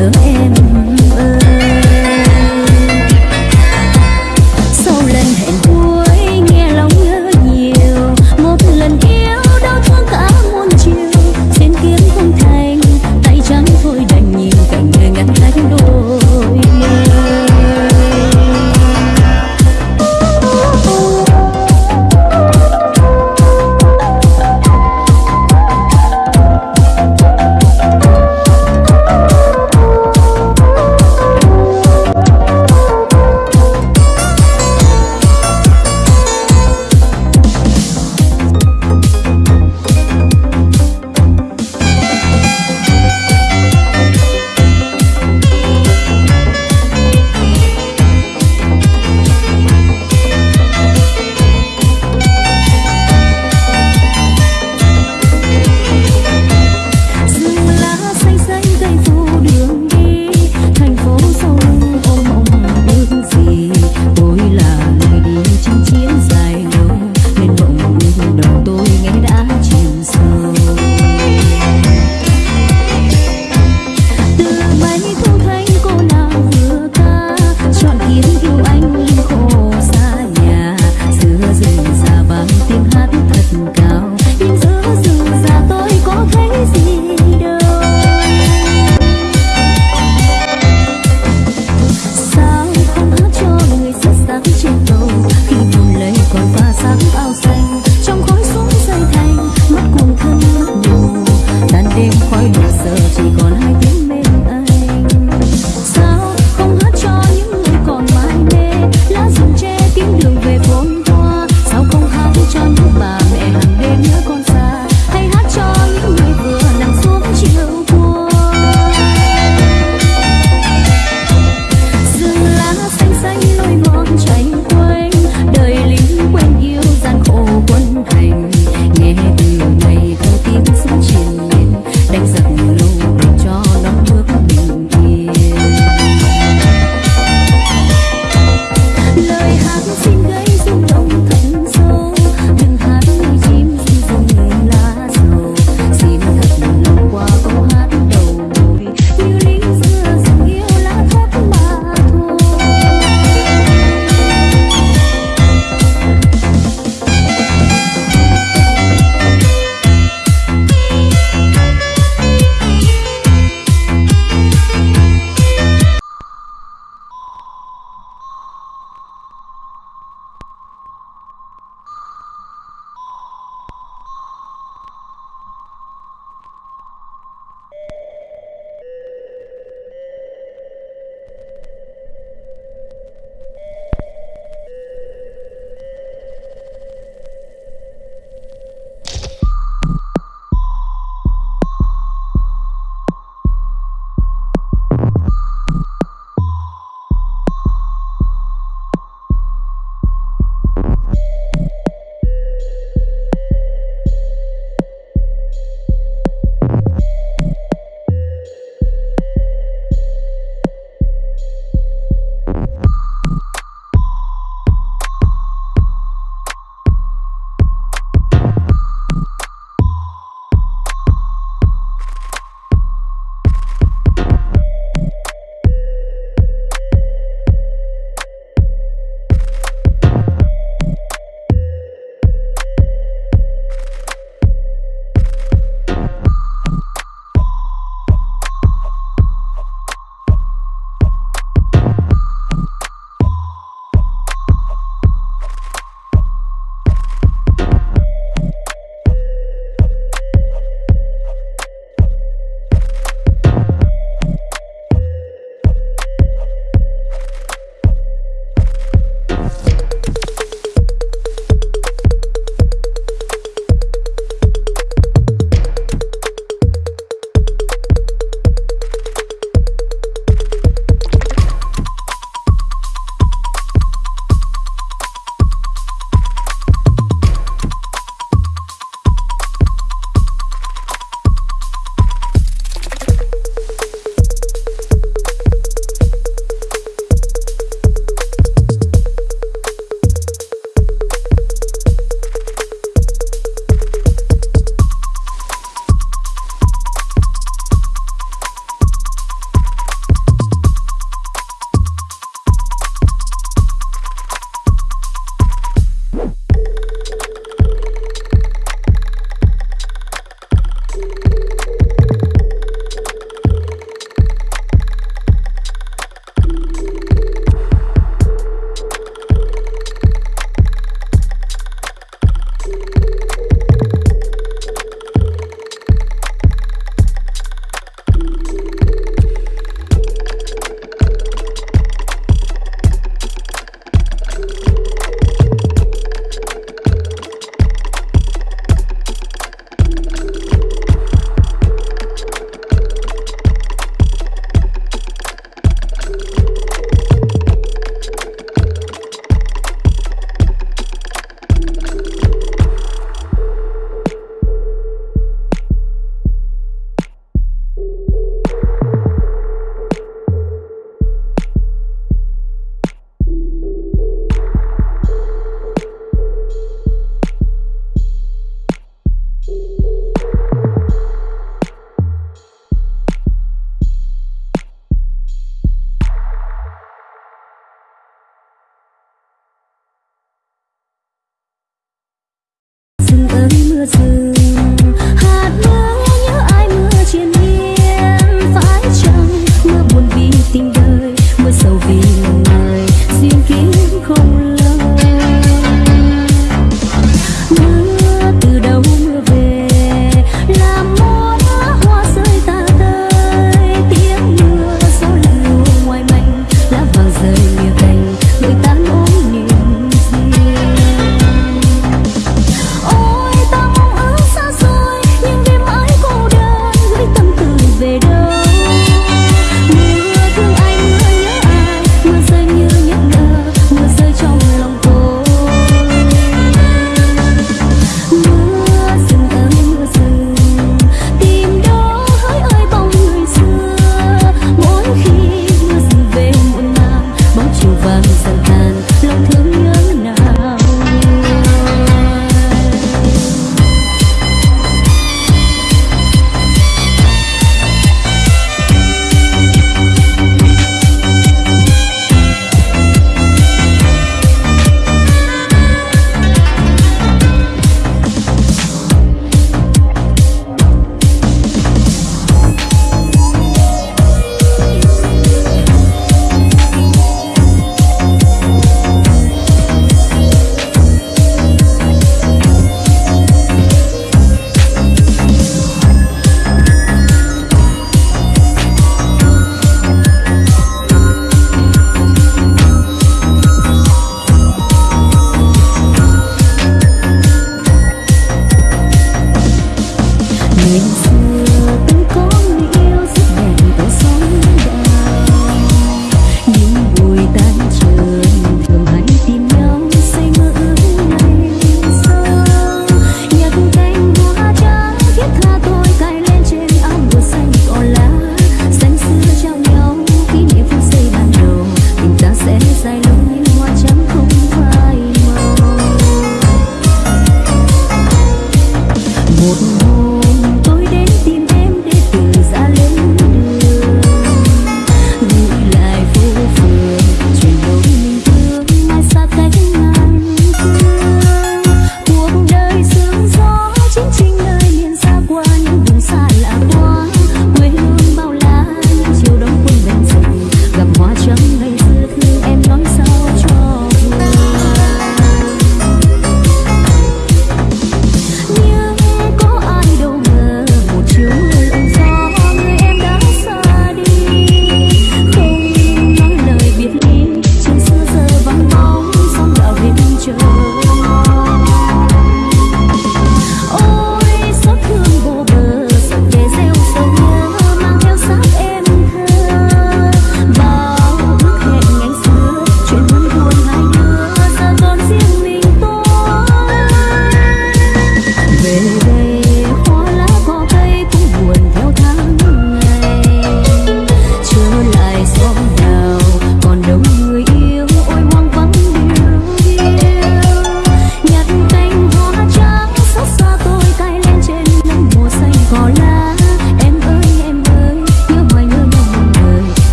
the man.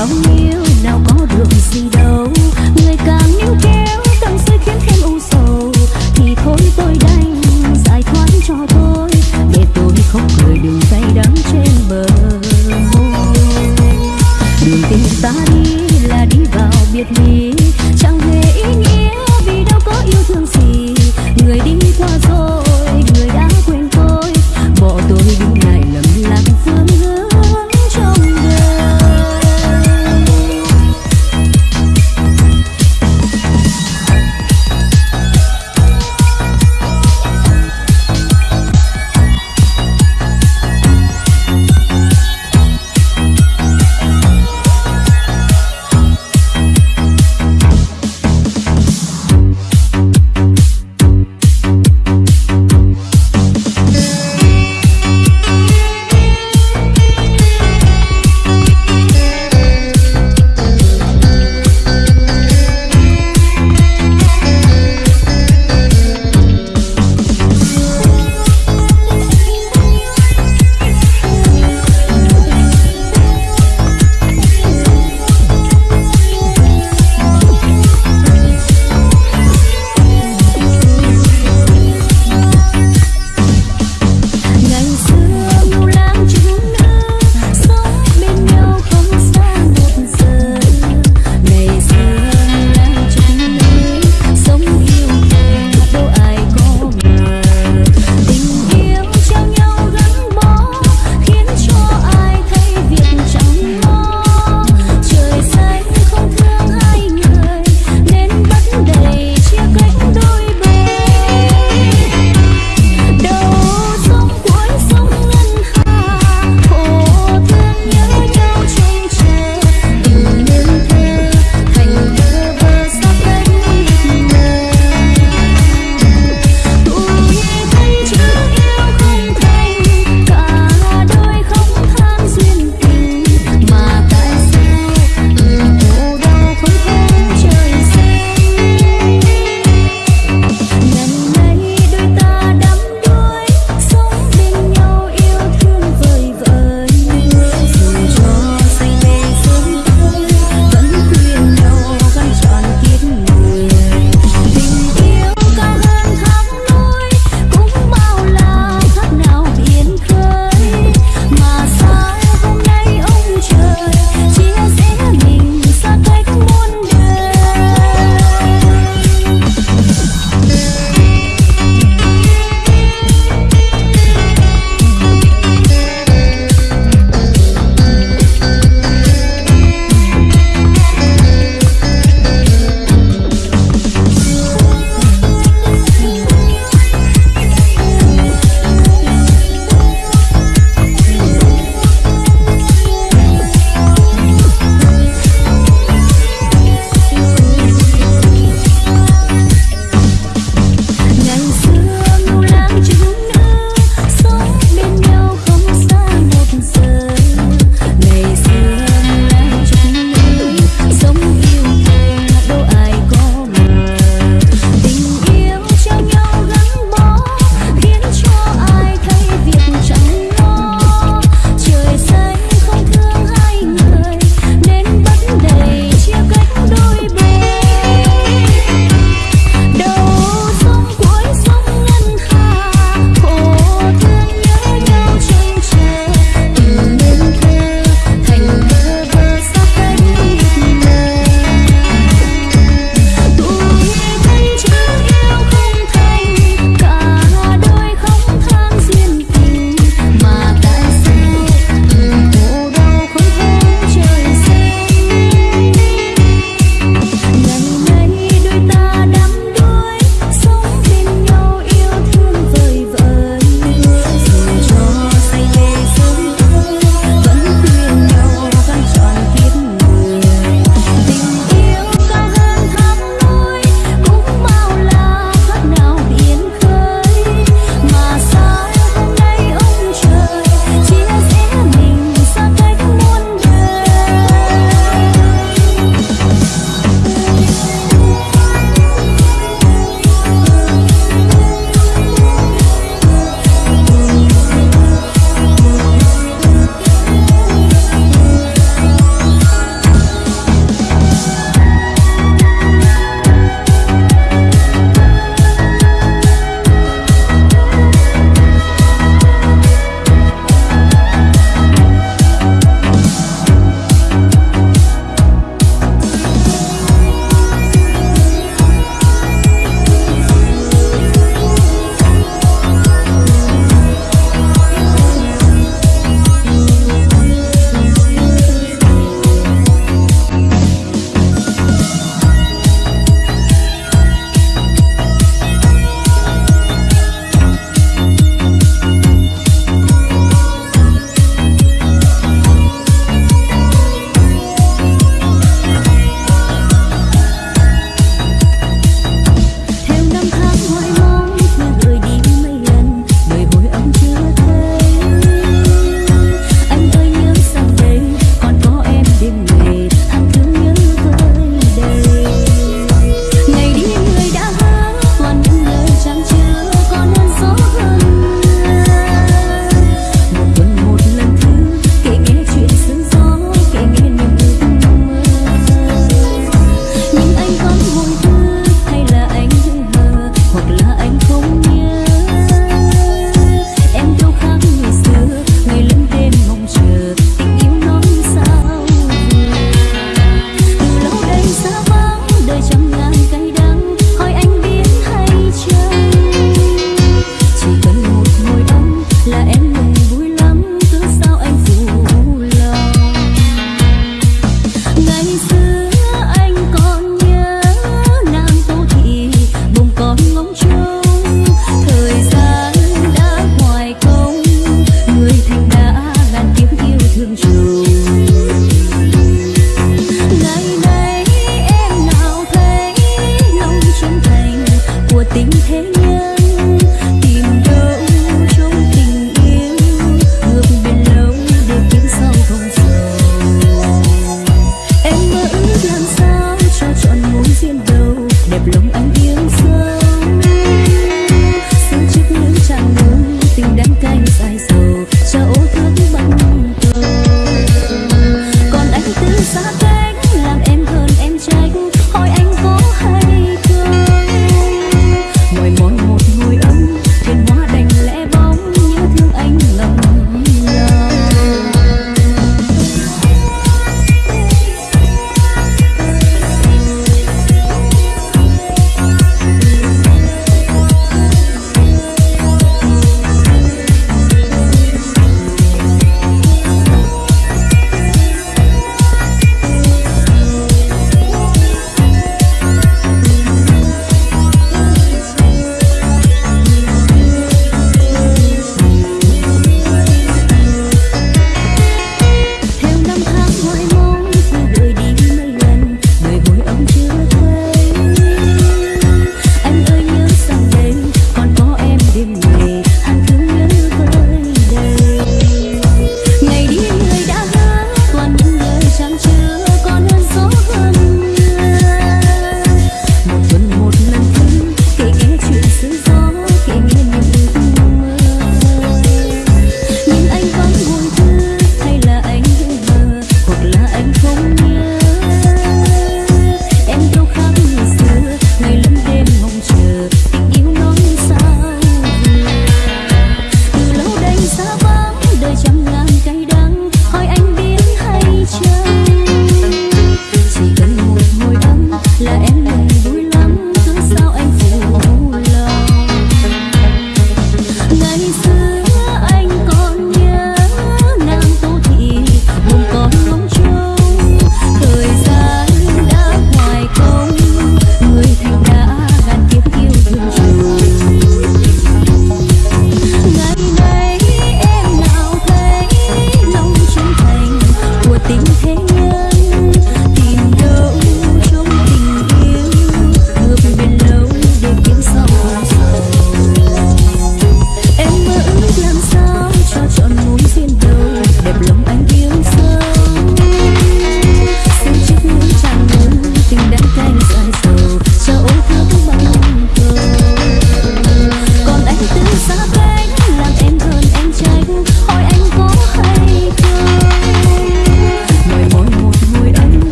bao nhiêu nào có được gì đâu. Người càng níu kéo, càng suy khiến thêm u sầu. Thì thôi tôi đành giải thoát cho tôi. Để tôi không cười đường say đắm trên bờ môi. Đường tình ta đi là đi vào biệt ly. Chẳng hề ý nghĩa